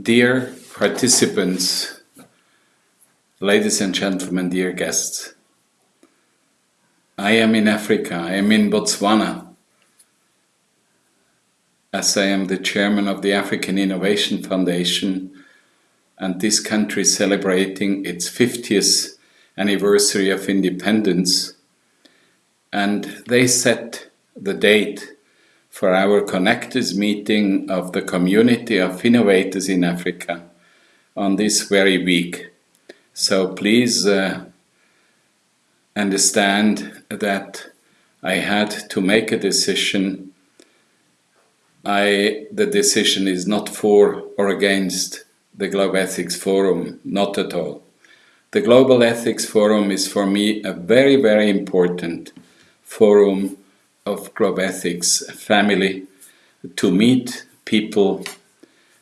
Dear participants, ladies and gentlemen, dear guests, I am in Africa, I am in Botswana, as I am the chairman of the African Innovation Foundation and this country celebrating its 50th anniversary of independence and they set the date for our Connectors meeting of the community of innovators in Africa on this very week. So please uh, understand that I had to make a decision. I, the decision is not for or against the Global Ethics Forum, not at all. The Global Ethics Forum is for me a very, very important forum of Global Ethics family to meet people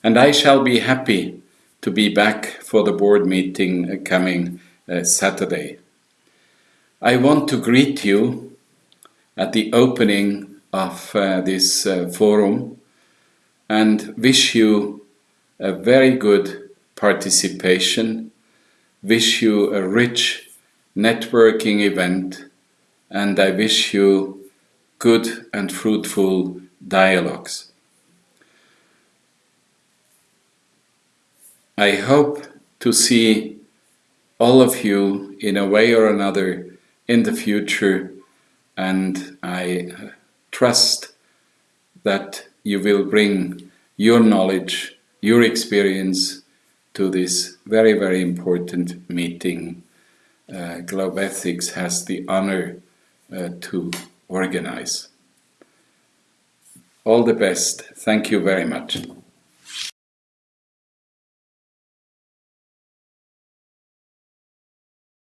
and I shall be happy to be back for the board meeting coming uh, Saturday. I want to greet you at the opening of uh, this uh, forum and wish you a very good participation, wish you a rich networking event and I wish you good and fruitful dialogues. I hope to see all of you in a way or another in the future and I trust that you will bring your knowledge, your experience to this very, very important meeting. Uh, Globethics has the honor uh, to organize. All the best. Thank you very much.